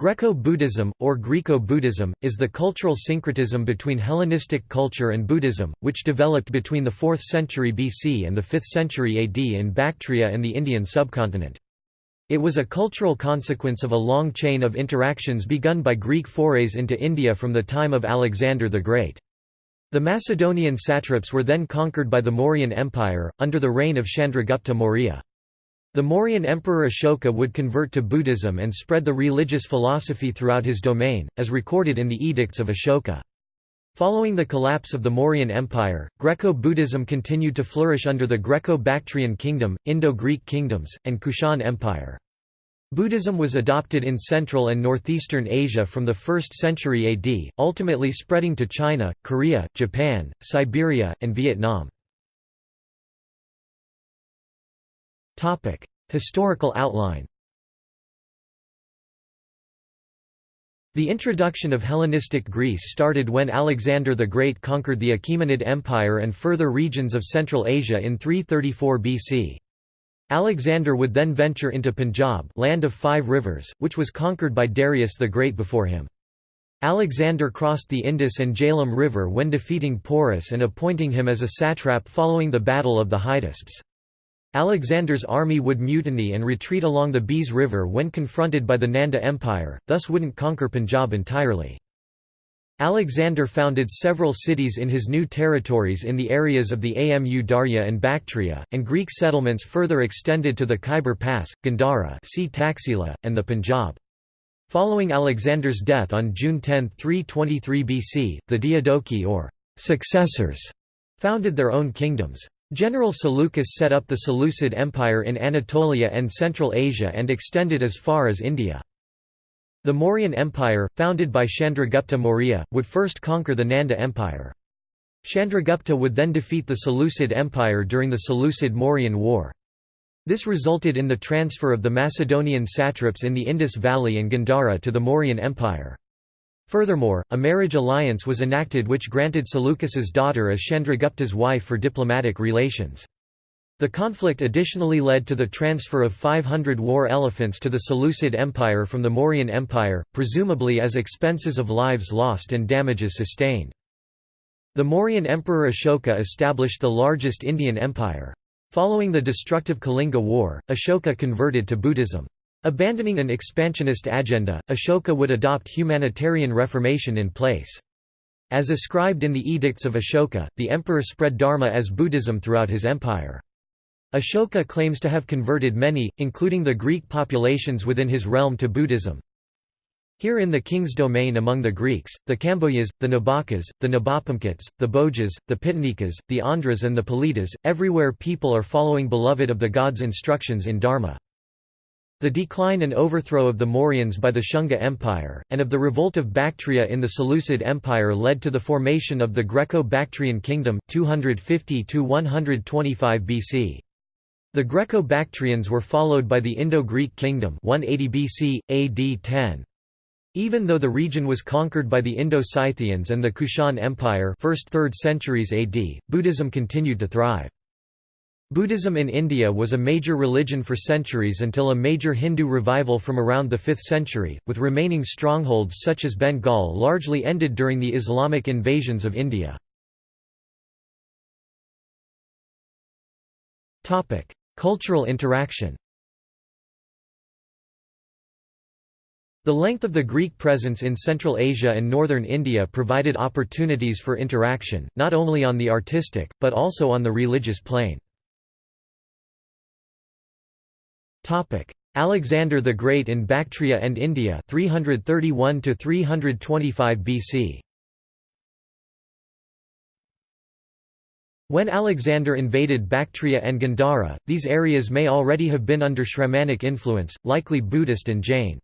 Greco-Buddhism, or Greco-Buddhism, is the cultural syncretism between Hellenistic culture and Buddhism, which developed between the 4th century BC and the 5th century AD in Bactria and the Indian subcontinent. It was a cultural consequence of a long chain of interactions begun by Greek forays into India from the time of Alexander the Great. The Macedonian satraps were then conquered by the Mauryan Empire, under the reign of Chandragupta Maurya. The Mauryan emperor Ashoka would convert to Buddhism and spread the religious philosophy throughout his domain, as recorded in the Edicts of Ashoka. Following the collapse of the Mauryan Empire, Greco-Buddhism continued to flourish under the Greco-Bactrian Kingdom, Indo-Greek kingdoms, and Kushan Empire. Buddhism was adopted in Central and Northeastern Asia from the 1st century AD, ultimately spreading to China, Korea, Japan, Siberia, and Vietnam. Historical outline The introduction of Hellenistic Greece started when Alexander the Great conquered the Achaemenid Empire and further regions of Central Asia in 334 BC. Alexander would then venture into Punjab land of five rivers, which was conquered by Darius the Great before him. Alexander crossed the Indus and Jhelum River when defeating Porus and appointing him as a satrap following the Battle of the Hydaspes. Alexander's army would mutiny and retreat along the Beas River when confronted by the Nanda Empire, thus wouldn't conquer Punjab entirely. Alexander founded several cities in his new territories in the areas of the Amu Darya and Bactria, and Greek settlements further extended to the Khyber Pass, Gandhara Taxila, and the Punjab. Following Alexander's death on June 10, 323 BC, the Diadochi or successors founded their own kingdoms. General Seleucus set up the Seleucid Empire in Anatolia and Central Asia and extended as far as India. The Mauryan Empire, founded by Chandragupta Maurya, would first conquer the Nanda Empire. Chandragupta would then defeat the Seleucid Empire during the Seleucid-Mauryan War. This resulted in the transfer of the Macedonian satraps in the Indus Valley and Gandhara to the Mauryan Empire. Furthermore, a marriage alliance was enacted which granted Seleucus's daughter as Chandragupta's wife for diplomatic relations. The conflict additionally led to the transfer of 500 war elephants to the Seleucid Empire from the Mauryan Empire, presumably as expenses of lives lost and damages sustained. The Mauryan Emperor Ashoka established the largest Indian empire. Following the destructive Kalinga War, Ashoka converted to Buddhism. Abandoning an expansionist agenda, Ashoka would adopt humanitarian reformation in place. As ascribed in the Edicts of Ashoka, the emperor spread Dharma as Buddhism throughout his empire. Ashoka claims to have converted many, including the Greek populations within his realm to Buddhism. Here in the king's domain among the Greeks, the Kamboyas, the Nabakas, the Nabapamkats, the Bojas, the Pitanikas, the Andras and the Palitas, everywhere people are following beloved of the gods' instructions in Dharma. The decline and overthrow of the Mauryans by the Shunga Empire, and of the revolt of Bactria in the Seleucid Empire led to the formation of the Greco-Bactrian Kingdom 250 BC. The Greco-Bactrians were followed by the Indo-Greek Kingdom 180 BC, AD 10. Even though the region was conquered by the Indo-Scythians and the Kushan Empire 1st–3rd centuries AD, Buddhism continued to thrive. Buddhism in India was a major religion for centuries until a major Hindu revival from around the 5th century, with remaining strongholds such as Bengal largely ended during the Islamic invasions of India. Cultural interaction The length of the Greek presence in Central Asia and northern India provided opportunities for interaction, not only on the artistic, but also on the religious plane. Alexander the Great in Bactria and India 331 to 325 BC. When Alexander invaded Bactria and Gandhara, these areas may already have been under Shramanic influence, likely Buddhist and Jain.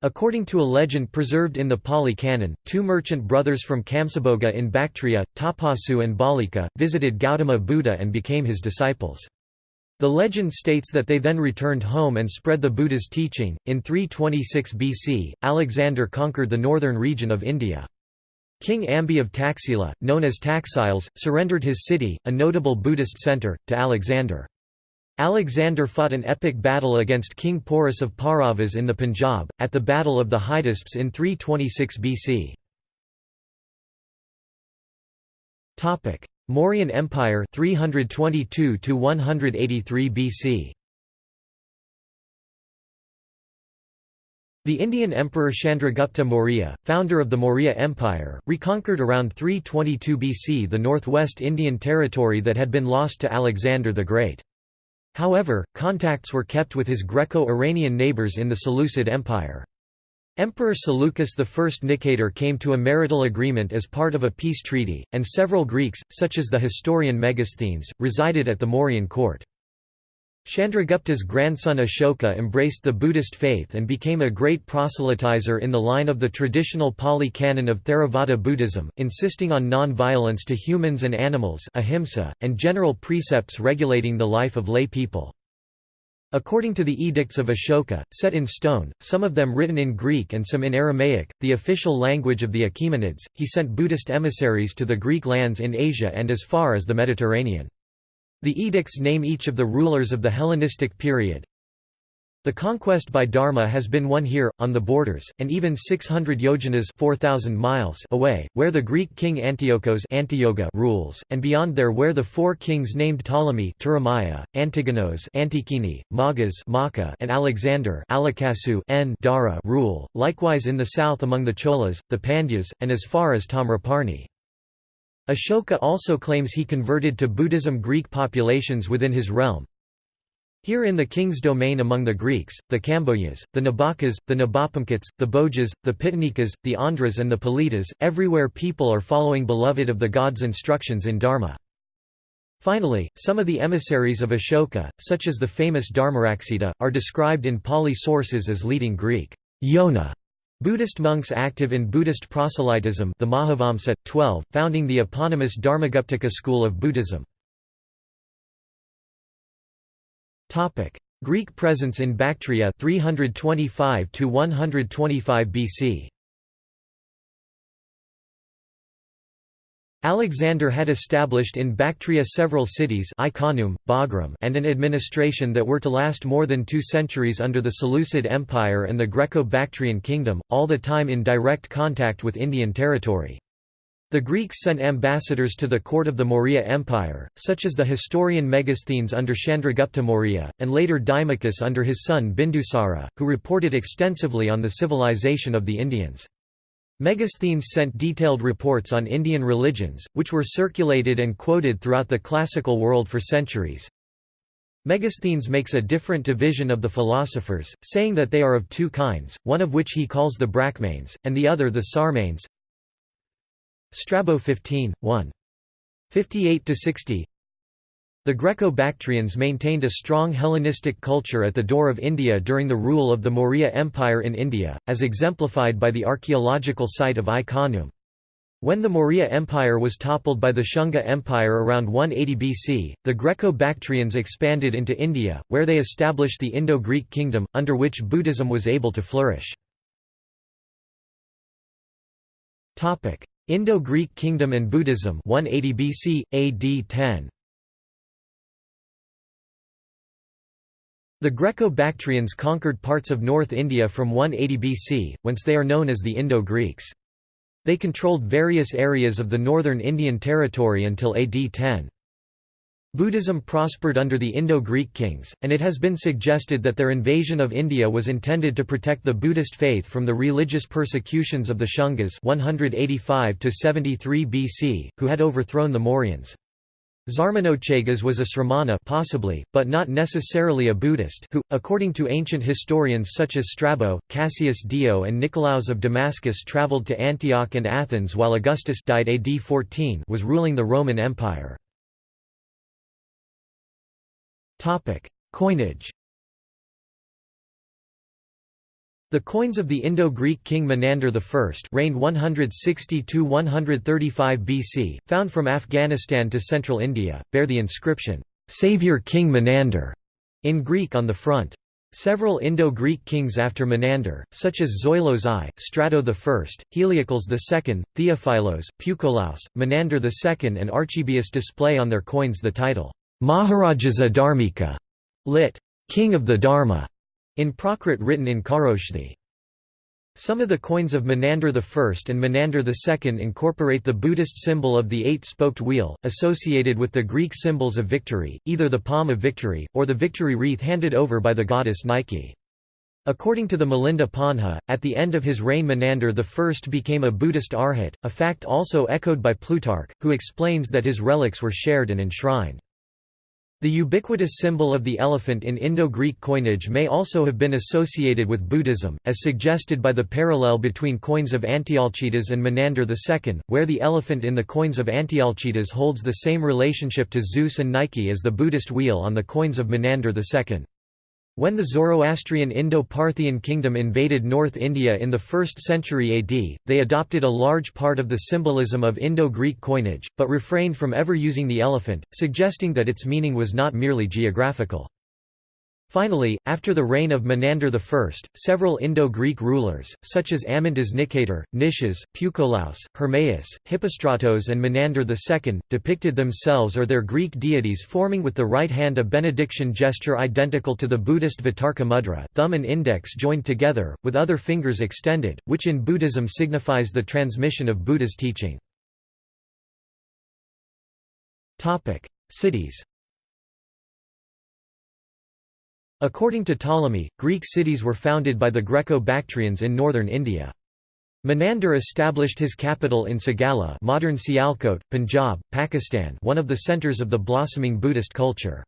According to a legend preserved in the Pali Canon, two merchant brothers from Kamsaboga in Bactria, Tapasu and Balika, visited Gautama Buddha and became his disciples. The legend states that they then returned home and spread the Buddha's teaching. In 326 BC, Alexander conquered the northern region of India. King Ambi of Taxila, known as Taxiles, surrendered his city, a notable Buddhist center, to Alexander. Alexander fought an epic battle against King Porus of Pauravas in the Punjab, at the Battle of the Hydaspes in 326 BC. Mauryan Empire 322 to 183 BC. The Indian Emperor Chandragupta Maurya, founder of the Maurya Empire, reconquered around 322 BC the northwest Indian territory that had been lost to Alexander the Great. However, contacts were kept with his Greco-Iranian neighbours in the Seleucid Empire. Emperor Seleucus I Nicator came to a marital agreement as part of a peace treaty, and several Greeks, such as the historian Megasthenes, resided at the Mauryan court. Chandragupta's grandson Ashoka embraced the Buddhist faith and became a great proselytizer in the line of the traditional Pali canon of Theravada Buddhism, insisting on non-violence to humans and animals ahimsa, and general precepts regulating the life of lay people. According to the edicts of Ashoka, set in stone, some of them written in Greek and some in Aramaic, the official language of the Achaemenids, he sent Buddhist emissaries to the Greek lands in Asia and as far as the Mediterranean. The edicts name each of the rulers of the Hellenistic period. The conquest by Dharma has been won here, on the borders, and even 600 yojanas 4,000 miles away, where the Greek king Antiochos Antioga rules, and beyond there where the four kings named Ptolemy Antigonos Antikini, Magas Maka, and Alexander Alakasu N Dara rule, likewise in the south among the Cholas, the Pandyas, and as far as Tamraparni. Ashoka also claims he converted to Buddhism Greek populations within his realm. Here in the king's domain among the Greeks, the Kamboyas, the Nabakas, the Nabapamkats, the Bojas, the Pitanikas, the Andras and the Palitas, everywhere people are following beloved of the god's instructions in Dharma. Finally, some of the emissaries of Ashoka, such as the famous Dharmaraksita, are described in Pali sources as leading Greek yona Buddhist monks active in Buddhist proselytism the Mahavamsa, 12, founding the eponymous Dharmaguptaka school of Buddhism. Greek presence in Bactria 325 to 125 BC. Alexander had established in Bactria several cities Ai-Khanoum, Bagram and an administration that were to last more than two centuries under the Seleucid Empire and the Greco-Bactrian kingdom, all the time in direct contact with Indian territory. The Greeks sent ambassadors to the court of the Maurya Empire, such as the historian Megasthenes under Chandragupta Maurya, and later Deimachus under his son Bindusara, who reported extensively on the civilization of the Indians. Megasthenes sent detailed reports on Indian religions, which were circulated and quoted throughout the classical world for centuries. Megasthenes makes a different division of the philosophers, saying that they are of two kinds, one of which he calls the Brachmanes, and the other the Sarmanes. Strabo 15, 1. 58–60 the Greco-Bactrians maintained a strong Hellenistic culture at the door of India during the rule of the Maurya Empire in India, as exemplified by the archaeological site of Ai-Khanoum. When the Maurya Empire was toppled by the Shunga Empire around 180 BC, the Greco-Bactrians expanded into India, where they established the Indo-Greek kingdom, under which Buddhism was able to flourish. Indo-Greek kingdom and Buddhism 180 BC, AD 10 The Greco-Bactrians conquered parts of North India from 180 BC, whence they are known as the Indo-Greeks. They controlled various areas of the northern Indian territory until AD 10. Buddhism prospered under the Indo-Greek kings, and it has been suggested that their invasion of India was intended to protect the Buddhist faith from the religious persecutions of the Shungas 185 BC, who had overthrown the Mauryans. Zarmanochagas was a Sramana possibly, but not necessarily a Buddhist who, according to ancient historians such as Strabo, Cassius Dio and Nicolaus of Damascus travelled to Antioch and Athens while Augustus died AD 14 was ruling the Roman Empire. Coinage. The coins of the Indo-Greek king Menander I reigned 160–135 BC, found from Afghanistan to central India, bear the inscription, "'Saviour King Menander' in Greek on the front. Several Indo-Greek kings after Menander, such as Zoilos I, Strato I, Heliocles II, Theophilos, Peucolaus, Menander II and Archibius display on their coins the title, Maharajas Dharmika, lit. King of the Dharma, in Prakrit written in Kharoshthi. Some of the coins of Menander I and Menander II incorporate the Buddhist symbol of the eight-spoked wheel, associated with the Greek symbols of victory, either the palm of victory, or the victory wreath handed over by the goddess Nike. According to the Milinda Panha, at the end of his reign Menander I became a Buddhist arhat, a fact also echoed by Plutarch, who explains that his relics were shared and enshrined. The ubiquitous symbol of the elephant in Indo-Greek coinage may also have been associated with Buddhism, as suggested by the parallel between coins of Antialcidas and Menander II, where the elephant in the coins of Antialcidas holds the same relationship to Zeus and Nike as the Buddhist wheel on the coins of Menander II. When the Zoroastrian Indo-Parthian kingdom invaded North India in the 1st century AD, they adopted a large part of the symbolism of Indo-Greek coinage, but refrained from ever using the elephant, suggesting that its meaning was not merely geographical. Finally, after the reign of Menander I, several Indo-Greek rulers, such as Amyntas Nicator, Nicias, Peucolaus, Hermaeus, Hippostratos and Menander II, depicted themselves or their Greek deities forming with the right hand a benediction gesture identical to the Buddhist Vitarka mudra thumb and index joined together, with other fingers extended, which in Buddhism signifies the transmission of Buddha's teaching. Cities According to Ptolemy, Greek cities were founded by the Greco-Bactrians in northern India. Menander established his capital in Sagala modern Sialkot, Punjab, Pakistan one of the centres of the blossoming Buddhist culture.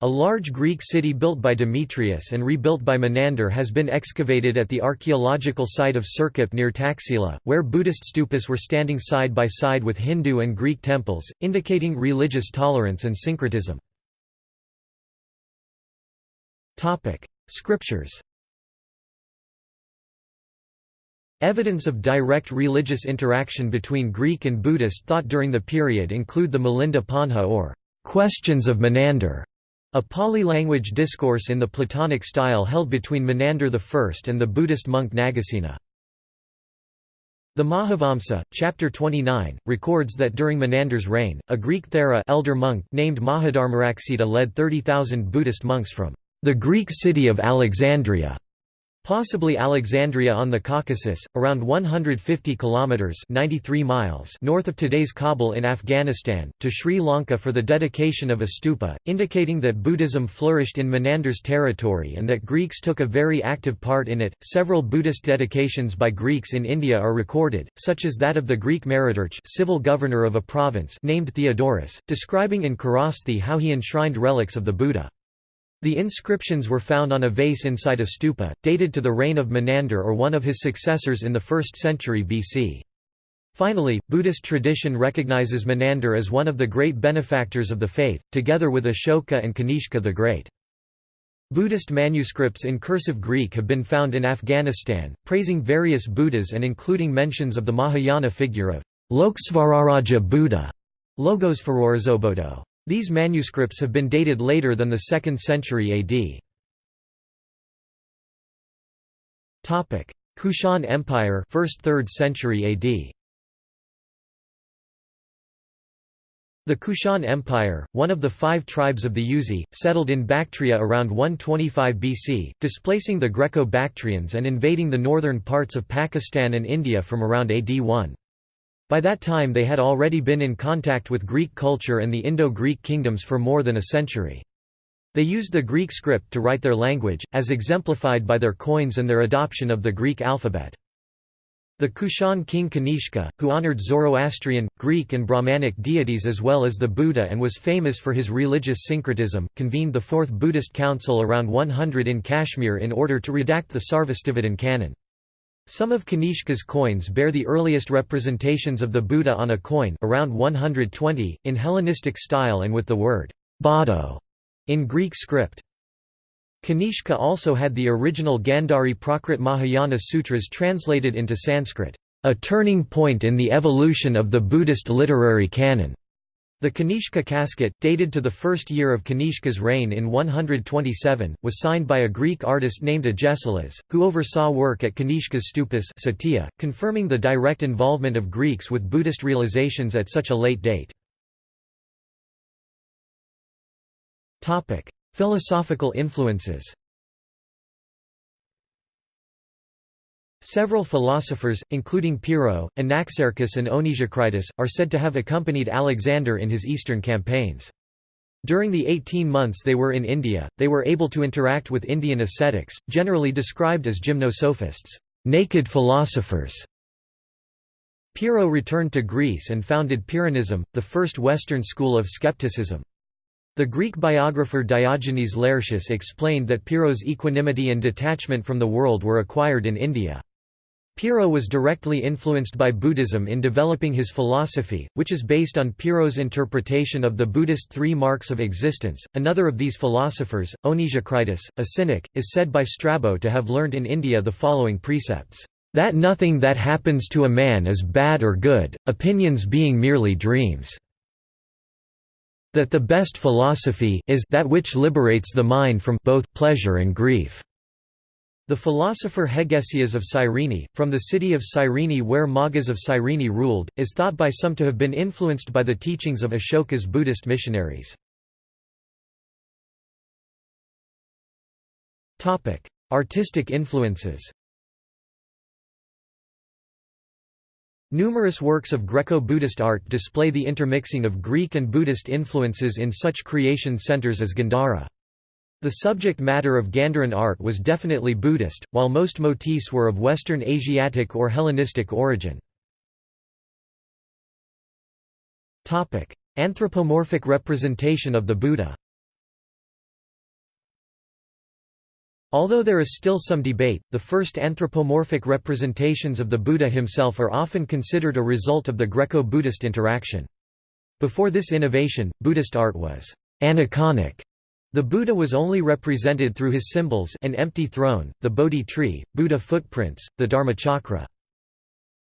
A large Greek city built by Demetrius and rebuilt by Menander has been excavated at the archaeological site of Sirkap near Taxila, where Buddhist stupas were standing side by side with Hindu and Greek temples, indicating religious tolerance and syncretism. Topic: Scriptures. Evidence of direct religious interaction between Greek and Buddhist thought during the period include the Milinda Panha or Questions of Menander, a Pali-language discourse in the Platonic style held between Menander I and the Buddhist monk Nagasena. The Mahavamsa, chapter 29, records that during Menander's reign, a Greek Thera elder monk named Mahadharmaraksita led 30,000 Buddhist monks from the Greek city of Alexandria, possibly Alexandria on the Caucasus, around 150 kilometers (93 miles) north of today's Kabul in Afghanistan, to Sri Lanka for the dedication of a stupa, indicating that Buddhism flourished in Menander's territory and that Greeks took a very active part in it. Several Buddhist dedications by Greeks in India are recorded, such as that of the Greek Meridarch, civil governor of a province named Theodorus, describing in Kharosthi how he enshrined relics of the Buddha. The inscriptions were found on a vase inside a stupa, dated to the reign of Menander or one of his successors in the 1st century BC. Finally, Buddhist tradition recognizes Menander as one of the great benefactors of the faith, together with Ashoka and Kanishka the Great. Buddhist manuscripts in cursive Greek have been found in Afghanistan, praising various Buddhas and including mentions of the Mahayana figure of Lokesvararaja Buddha, Logos Farorizobodo. These manuscripts have been dated later than the 2nd century AD. Topic: Kushan Empire, 1st 3rd century AD. The Kushan Empire, one of the five tribes of the Yuezhi, settled in Bactria around 125 BC, displacing the Greco-Bactrians and invading the northern parts of Pakistan and India from around AD 1. By that time they had already been in contact with Greek culture and the Indo-Greek kingdoms for more than a century. They used the Greek script to write their language, as exemplified by their coins and their adoption of the Greek alphabet. The Kushan king Kanishka, who honored Zoroastrian, Greek and Brahmanic deities as well as the Buddha and was famous for his religious syncretism, convened the Fourth Buddhist Council around 100 in Kashmir in order to redact the Sarvastivadin canon. Some of Kanishka's coins bear the earliest representations of the Buddha on a coin around 120, in Hellenistic style and with the word Bado in Greek script. Kanishka also had the original Gandhari Prakrit Mahayana Sutras translated into Sanskrit, a turning point in the evolution of the Buddhist literary canon. The Kanishka casket, dated to the first year of Kanishka's reign in 127, was signed by a Greek artist named Agesilas, who oversaw work at Kanishka's stupas Satya, confirming the direct involvement of Greeks with Buddhist realizations at such a late date. Philosophical influences Several philosophers, including Pyrrho, Anaxarchus and Onesicritus, are said to have accompanied Alexander in his eastern campaigns. During the 18 months they were in India, they were able to interact with Indian ascetics, generally described as gymnosophists, naked philosophers. Pyrrho returned to Greece and founded Pyrrhonism, the first Western school of skepticism. The Greek biographer Diogenes Laertius explained that Pyrrho's equanimity and detachment from the world were acquired in India. Pyrrho was directly influenced by Buddhism in developing his philosophy, which is based on Pyrrho's interpretation of the Buddhist three marks of existence. Another of these philosophers, Onesicritus, a cynic, is said by Strabo to have learnt in India the following precepts that nothing that happens to a man is bad or good, opinions being merely dreams. That the best philosophy is that which liberates the mind from both pleasure and grief. The philosopher Hegesias of Cyrene, from the city of Cyrene where Magas of Cyrene ruled, is thought by some to have been influenced by the teachings of Ashoka's Buddhist missionaries. Artistic influences Numerous works of Greco-Buddhist art display the intermixing of Greek and Buddhist influences in such creation centers as Gandhara. The subject matter of Gandharan art was definitely Buddhist, while most motifs were of Western Asiatic or Hellenistic origin. Anthropomorphic representation of the Buddha Although there is still some debate, the first anthropomorphic representations of the Buddha himself are often considered a result of the Greco-Buddhist interaction. Before this innovation, Buddhist art was aniconic the Buddha was only represented through his symbols an empty throne, the Bodhi tree, Buddha footprints, the Dharmachakra.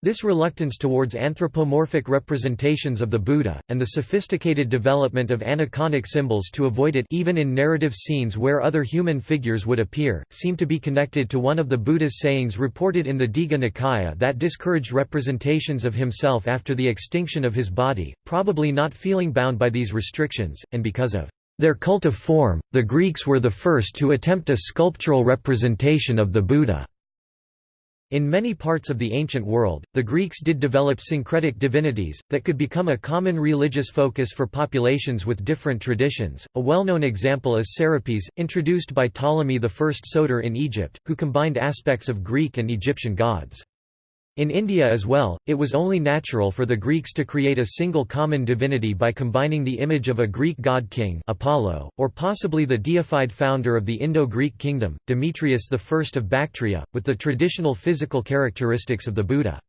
This reluctance towards anthropomorphic representations of the Buddha, and the sophisticated development of aniconic symbols to avoid it even in narrative scenes where other human figures would appear, seem to be connected to one of the Buddha's sayings reported in the Digha Nikaya that discouraged representations of himself after the extinction of his body, probably not feeling bound by these restrictions, and because of their cult of form, the Greeks were the first to attempt a sculptural representation of the Buddha. In many parts of the ancient world, the Greeks did develop syncretic divinities, that could become a common religious focus for populations with different traditions. A well known example is Serapis, introduced by Ptolemy I Soter in Egypt, who combined aspects of Greek and Egyptian gods. In India as well, it was only natural for the Greeks to create a single common divinity by combining the image of a Greek god-king Apollo, or possibly the deified founder of the Indo-Greek kingdom, Demetrius I of Bactria, with the traditional physical characteristics of the Buddha.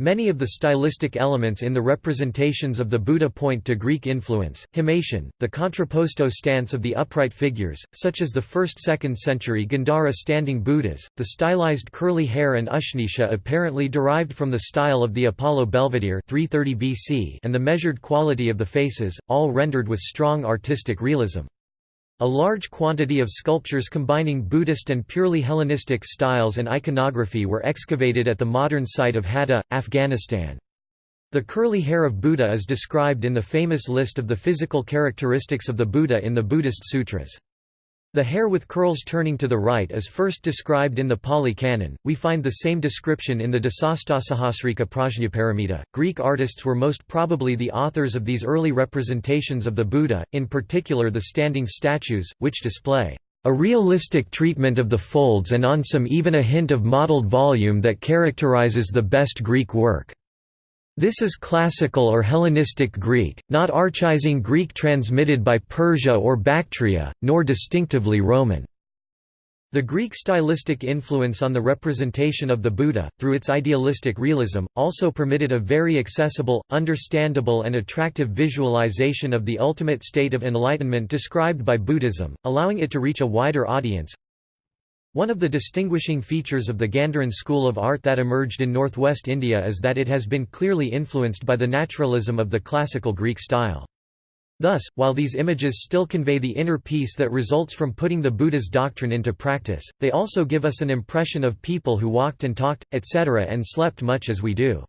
Many of the stylistic elements in the representations of the Buddha point to Greek influence. Himation, the contrapposto stance of the upright figures, such as the 1st–2nd century Gandhara standing Buddhas, the stylized curly hair and Ushnisha apparently derived from the style of the Apollo Belvedere 330 BC and the measured quality of the faces, all rendered with strong artistic realism. A large quantity of sculptures combining Buddhist and purely Hellenistic styles and iconography were excavated at the modern site of Hadda, Afghanistan. The curly hair of Buddha is described in the famous list of the physical characteristics of the Buddha in the Buddhist sutras. The hair with curls turning to the right is first described in the Pali Canon. We find the same description in the Dasastasahasrika Prajnaparamita. Greek artists were most probably the authors of these early representations of the Buddha, in particular the standing statues, which display a realistic treatment of the folds and on some even a hint of mottled volume that characterizes the best Greek work. This is classical or Hellenistic Greek, not archaizing Greek transmitted by Persia or Bactria, nor distinctively Roman. The Greek stylistic influence on the representation of the Buddha, through its idealistic realism, also permitted a very accessible, understandable and attractive visualization of the ultimate state of enlightenment described by Buddhism, allowing it to reach a wider audience. One of the distinguishing features of the Gandharan school of art that emerged in northwest India is that it has been clearly influenced by the naturalism of the classical Greek style. Thus, while these images still convey the inner peace that results from putting the Buddha's doctrine into practice, they also give us an impression of people who walked and talked, etc. and slept much as we do.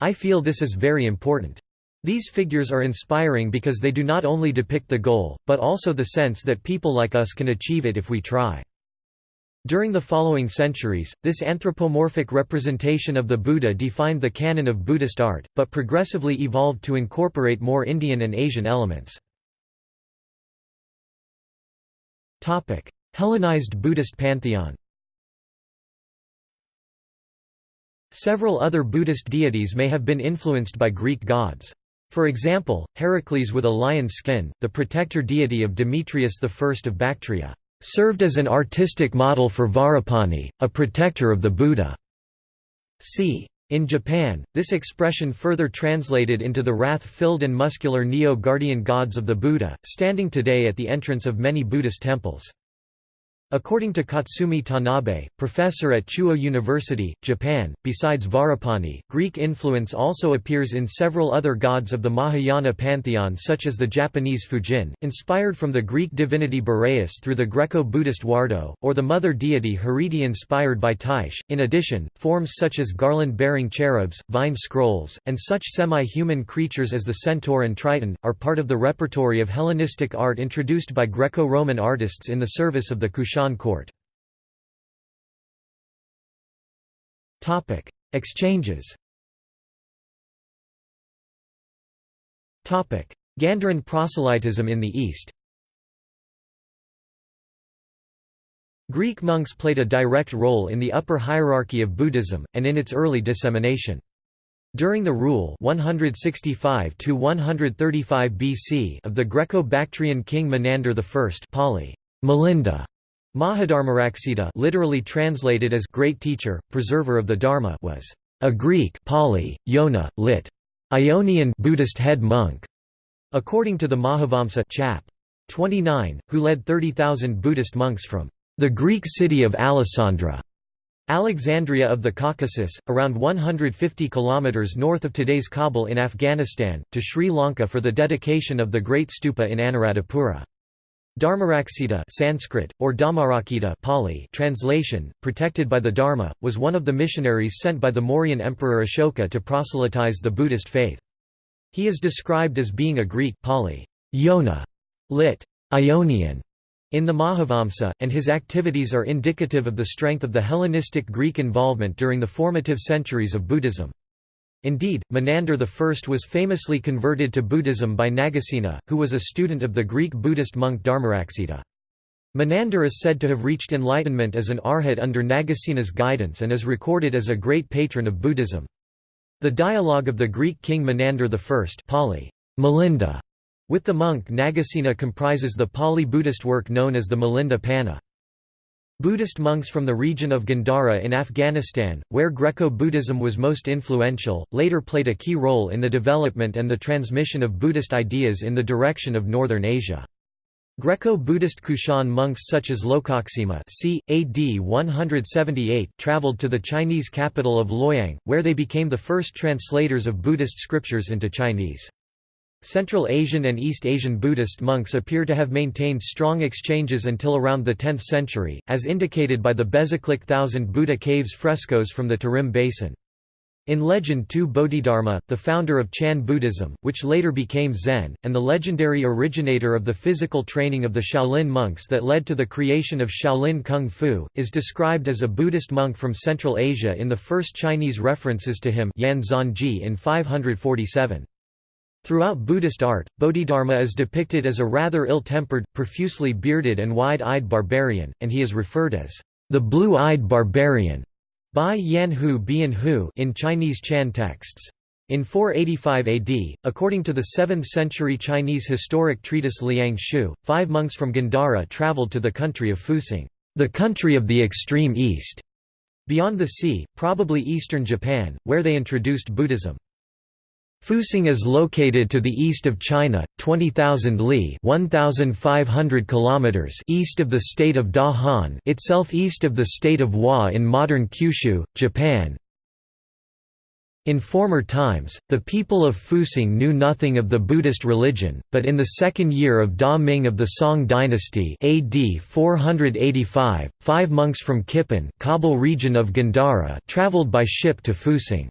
I feel this is very important. These figures are inspiring because they do not only depict the goal, but also the sense that people like us can achieve it if we try. During the following centuries, this anthropomorphic representation of the Buddha defined the canon of Buddhist art, but progressively evolved to incorporate more Indian and Asian elements. Hellenized Buddhist pantheon Several other Buddhist deities may have been influenced by Greek gods. For example, Heracles with a lion skin, the protector deity of Demetrius I of Bactria, served as an artistic model for Vajrapani, a protector of the Buddha. c. In Japan, this expression further translated into the wrath-filled and muscular Niō-guardian gods of the Buddha, standing today at the entrance of many Buddhist temples. According to Katsumi Tanabe, professor at Chuo University, Japan, besides Vajrapani, Greek influence also appears in several other gods of the Mahayana pantheon such as the Japanese Fujin, inspired from the Greek divinity Boreas through the Greco-Buddhist Wardo, or the mother deity Hariti inspired by Tyche. In addition, forms such as garland-bearing cherubs, vine scrolls, and such semi-human creatures as the centaur and triton, are part of the repertory of Hellenistic art introduced by Greco-Roman artists in the service of the Kushan court. Exchanges Gandharan proselytism in the East Greek monks played a direct role in the upper hierarchy of Buddhism, and in its early dissemination. During the rule 165 BC of the Greco-Bactrian king Menander I Pali, Milinda, Mahadharmaraksita literally translated as great teacher, preserver of the Dharma was a Greek Pali, Yona, lit. Ionian Buddhist head monk, according to the Mahavamsa chap. 29, who led 30,000 Buddhist monks from the Greek city of Alasandra, Alexandria of the Caucasus, around 150 kilometers north of today's Kabul in Afghanistan, to Sri Lanka for the dedication of the Great Stupa in Anuradhapura. Dharmaraksita Sanskrit, or Dhammarakkhita Pali translation, protected by the Dharma, was one of the missionaries sent by the Mauryan Emperor Ashoka to proselytize the Buddhist faith. He is described as being a Greek Pali, Yona, lit. Ionian, in the Mahavamsa, and his activities are indicative of the strength of the Hellenistic Greek involvement during the formative centuries of Buddhism. Indeed, Menander I was famously converted to Buddhism by Nagasena, who was a student of the Greek Buddhist monk Dharmaraksita. Menander is said to have reached enlightenment as an arhat under Nagasena's guidance and is recorded as a great patron of Buddhism. The dialogue of the Greek king Menander I Pali, Milinda, with the monk Nagasena comprises the Pali Buddhist work known as the Milinda Panha. Buddhist monks from the region of Gandhara in Afghanistan, where Greco-Buddhism was most influential, later played a key role in the development and the transmission of Buddhist ideas in the direction of northern Asia. Greco-Buddhist Kushan monks such as Lokaksema c. AD 178 traveled to the Chinese capital of Luoyang, where they became the first translators of Buddhist scriptures into Chinese. Central Asian and East Asian Buddhist monks appear to have maintained strong exchanges until around the 10th century, as indicated by the Bezeklik Thousand Buddha Caves frescoes from the Tarim Basin. In legend two Bodhidharma, the founder of Chan Buddhism, which later became Zen, and the legendary originator of the physical training of the Shaolin monks that led to the creation of Shaolin Kung Fu, is described as a Buddhist monk from Central Asia in the first Chinese references to him Yan Zhanji in 547. Throughout Buddhist art, Bodhidharma is depicted as a rather ill-tempered, profusely bearded and wide-eyed barbarian, and he is referred as the blue-eyed barbarian by Yan Hu Bian Hu in Chinese Chan texts. In 485 AD, according to the 7th-century Chinese historic treatise Liang Shu, five monks from Gandhara traveled to the country of Fusang, the country of the extreme east, beyond the sea, probably eastern Japan, where they introduced Buddhism. Fusang is located to the east of China, 20,000 li (1,500 kilometers) east of the state of Da itself east of the state of Wa in modern Kyushu, Japan. In former times, the people of Fusang knew nothing of the Buddhist religion, but in the second year of Da Ming of the Song dynasty AD 485, five monks from Kipan Kabul region of Gandhara traveled by ship to Fusang.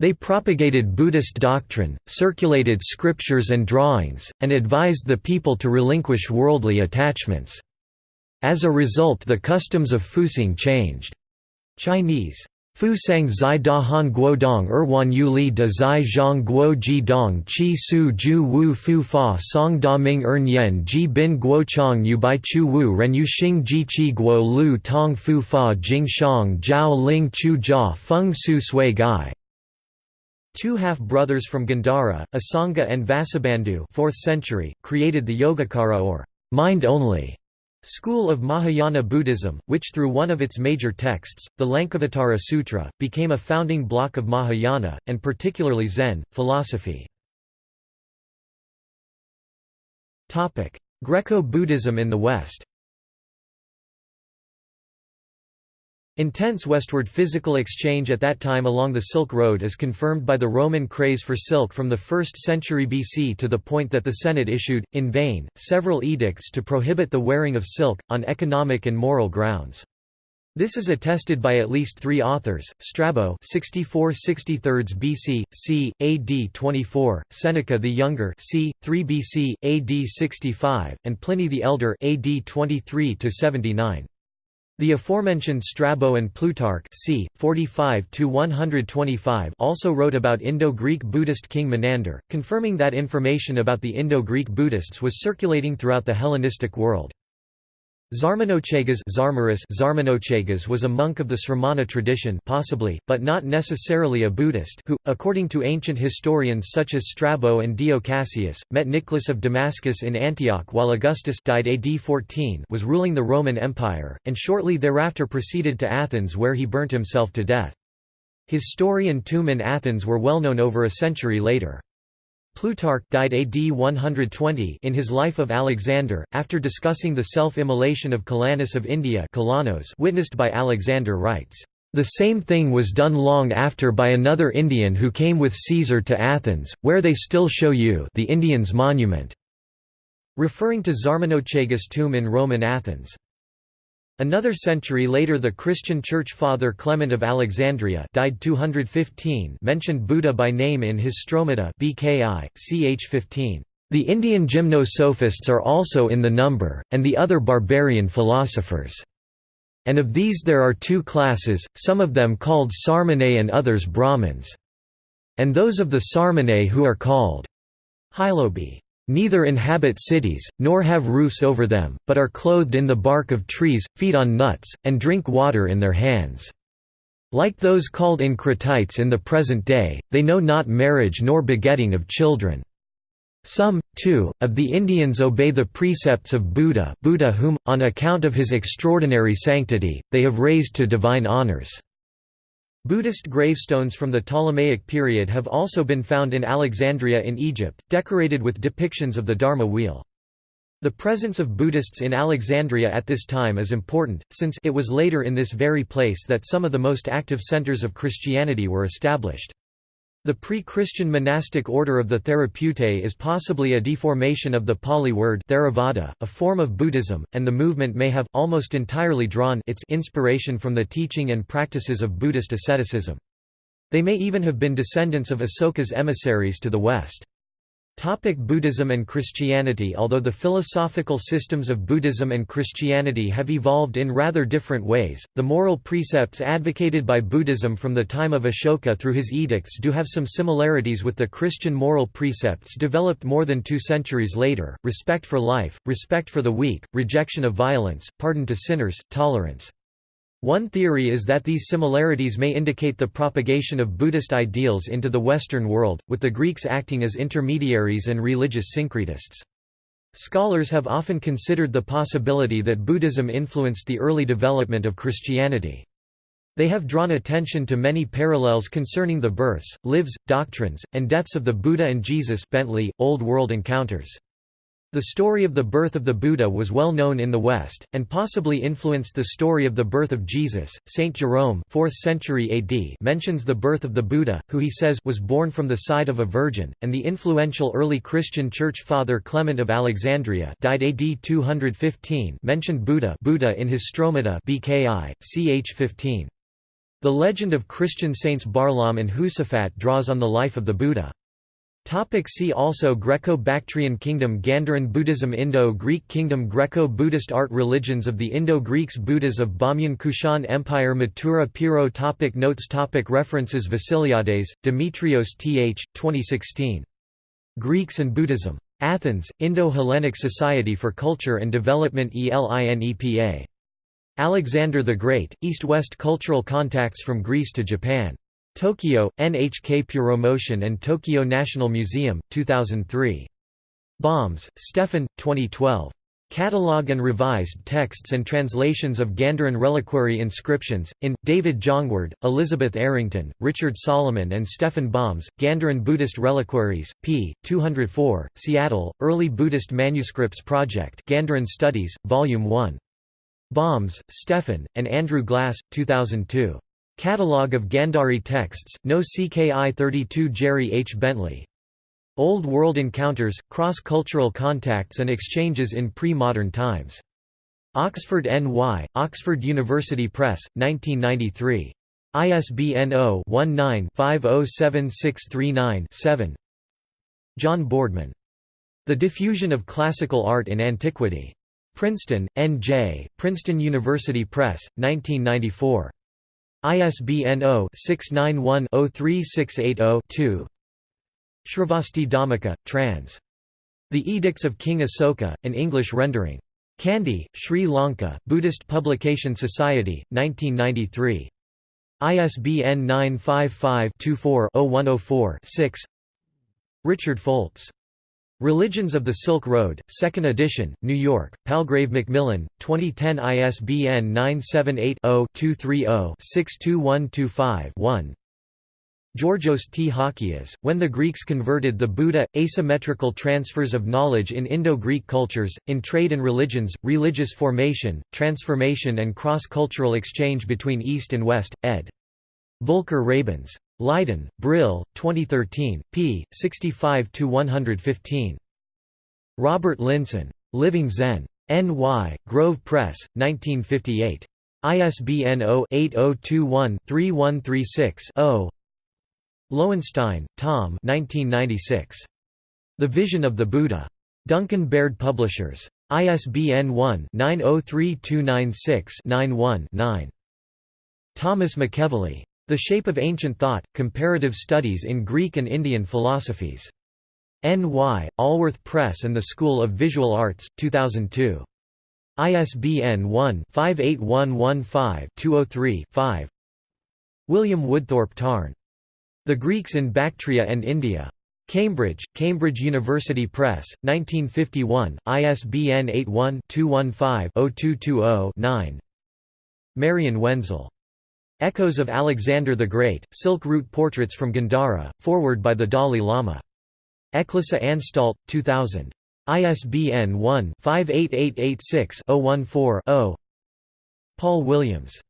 They propagated Buddhist doctrine, circulated scriptures and drawings, and advised the people to relinquish worldly attachments. As a result the customs of Fusang changed. Chinese Fu sang zai da han guo dong erwan yu li de zai zhang guo ji dong chi su ju wu fu fa song da ming er nian ji bin guo chang yu bai chu wu ren yu xing ji chi guo lu tong fu fa jing shang jiao ling chu jia feng su sui gai Two half-brothers from Gandhara, Asanga and Vasubandhu 4th century, created the Yogacara or mind-only school of Mahayana Buddhism, which through one of its major texts, the Lankavatara Sutra, became a founding block of Mahayana, and particularly Zen, philosophy. Greco-Buddhism in the West Intense westward physical exchange at that time along the Silk Road is confirmed by the Roman craze for silk from the 1st century BC to the point that the Senate issued, in vain, several edicts to prohibit the wearing of silk, on economic and moral grounds. This is attested by at least three authors, Strabo 64 BC, c. AD 24, Seneca the Younger c. 3 BC, AD 65, and Pliny the Elder AD 23–79. The aforementioned Strabo and Plutarch c. 45 also wrote about Indo-Greek Buddhist king Menander, confirming that information about the Indo-Greek Buddhists was circulating throughout the Hellenistic world. Zarmanochagas Zarmanochagas was a monk of the Sramana tradition possibly, but not necessarily a Buddhist who, according to ancient historians such as Strabo and Dio Cassius, met Nicholas of Damascus in Antioch while Augustus died AD 14 was ruling the Roman Empire, and shortly thereafter proceeded to Athens where he burnt himself to death. His story and tomb in Athens were well known over a century later. Plutarch died AD 120 in his Life of Alexander, after discussing the self-immolation of Calanus of India Kalanos witnessed by Alexander writes, "...the same thing was done long after by another Indian who came with Caesar to Athens, where they still show you the Indian's monument." referring to Zarmanochagas' tomb in Roman Athens. Another century later the Christian church father Clement of Alexandria died 215 mentioned Buddha by name in his Stromata BKI, ch 15. The Indian gymnosophists are also in the number, and the other barbarian philosophers. And of these there are two classes, some of them called Sarmane and others Brahmins. And those of the Sarmane who are called Hylobi neither inhabit cities, nor have roofs over them, but are clothed in the bark of trees, feed on nuts, and drink water in their hands. Like those called Encratites in the present day, they know not marriage nor begetting of children. Some, too, of the Indians obey the precepts of Buddha Buddha whom, on account of his extraordinary sanctity, they have raised to divine honors. Buddhist gravestones from the Ptolemaic period have also been found in Alexandria in Egypt, decorated with depictions of the Dharma wheel. The presence of Buddhists in Alexandria at this time is important, since it was later in this very place that some of the most active centers of Christianity were established. The pre-Christian monastic order of the Therapeutae is possibly a deformation of the Pali word Theravada, a form of Buddhism, and the movement may have, almost entirely drawn its inspiration from the teaching and practices of Buddhist asceticism. They may even have been descendants of Asoka's emissaries to the west. Topic Buddhism and Christianity Although the philosophical systems of Buddhism and Christianity have evolved in rather different ways, the moral precepts advocated by Buddhism from the time of Ashoka through his edicts do have some similarities with the Christian moral precepts developed more than two centuries later, respect for life, respect for the weak, rejection of violence, pardon to sinners, tolerance. One theory is that these similarities may indicate the propagation of Buddhist ideals into the Western world, with the Greeks acting as intermediaries and religious syncretists. Scholars have often considered the possibility that Buddhism influenced the early development of Christianity. They have drawn attention to many parallels concerning the births, lives, doctrines, and deaths of the Buddha and Jesus Bentley, Old World Encounters. The story of the birth of the Buddha was well known in the West, and possibly influenced the story of the birth of Jesus. Saint Jerome 4th century AD mentions the birth of the Buddha, who he says was born from the side of a virgin, and the influential early Christian church father Clement of Alexandria died AD 215 mentioned Buddha Buddha in his Stromata BKI, ch 15. The legend of Christian saints Barlaam and Husafat draws on the life of the Buddha. Topic see also Greco-Bactrian Kingdom Gandharan Buddhism Indo-Greek Kingdom Greco-Buddhist art Religions of the Indo-Greeks Buddhas of Bamyan Kushan Empire Mathura Piro topic Notes topic References Vasiliades, Demetrios Th. 2016. Greeks and Buddhism. Athens, Indo-Hellenic Society for Culture and Development ELINEPA. Alexander the Great, East-West Cultural Contacts from Greece to Japan. Tokyo, NHK Puromotion and Tokyo National Museum, 2003. Baums, Stefan, 2012. Catalogue and revised texts and translations of Gandharan reliquary inscriptions, in, David Jongeward, Elizabeth Arrington, Richard Salomon and Stefan Baums, Gandharan Buddhist Reliquaries, p. 204, Seattle, Early Buddhist Manuscripts Project Gandharan Studies, Volume 1. Baums, Stefan, and Andrew Glass, 2002. Catalogue of Gandhari Texts, No CKI 32 Jerry H. Bentley. Old World Encounters, Cross-Cultural Contacts and Exchanges in Pre-Modern Times. Oxford NY, Oxford University Press, 1993. ISBN 0-19-507639-7 John Boardman. The Diffusion of Classical Art in Antiquity. Princeton, N.J., Princeton University Press, 1994. ISBN 0-691-03680-2 Sravasti Dhammika, trans. The Edicts of King Asoka, an English rendering. Kandy, Sri Lanka, Buddhist Publication Society, 1993. ISBN 955-24-0104-6 Richard Foltz Religions of the Silk Road, 2nd edition, New York, Palgrave Macmillan, 2010 ISBN 978-0-230-62125-1 Georgios T. Halkias, When the Greeks Converted the Buddha, Asymmetrical Transfers of Knowledge in Indo-Greek Cultures, in Trade and Religions, Religious Formation, Transformation and Cross-Cultural Exchange between East and West, ed. Volker Rabens. Leiden, Brill, 2013, p. 65–115. Robert Linssen. Living Zen. N.Y., Grove Press, 1958. ISBN 0-8021-3136-0 Loewenstein, Tom 1996. The Vision of the Buddha. Duncan Baird Publishers. ISBN 1-903296-91-9. Thomas McEvilley. The Shape of Ancient Thought, Comparative Studies in Greek and Indian Philosophies. N.Y., Allworth Press and the School of Visual Arts, 2002. ISBN 1-58115-203-5 William Woodthorpe Tarn. The Greeks in Bactria and India. Cambridge, Cambridge University Press, 1951, ISBN 81-215-0220-9 Marion Wenzel. Echoes of Alexander the Great, Silk Route Portraits from Gandhara, forward by the Dalai Lama. Eklisa Anstalt, 2000. ISBN 1-58886-014-0 Paul Williams.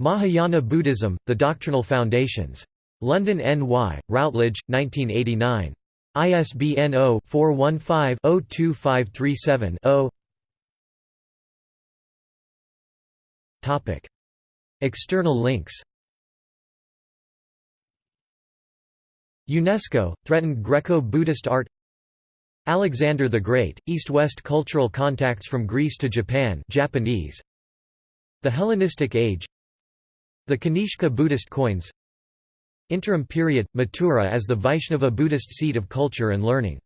Mahayana Buddhism, The Doctrinal Foundations. London N.Y., Routledge, 1989. ISBN 0-415-02537-0 External links UNESCO, threatened Greco-Buddhist art Alexander the Great, East-West cultural contacts from Greece to Japan Japanese. The Hellenistic Age The Kanishka Buddhist coins Interim period, Mathura as the Vaishnava Buddhist seat of culture and learning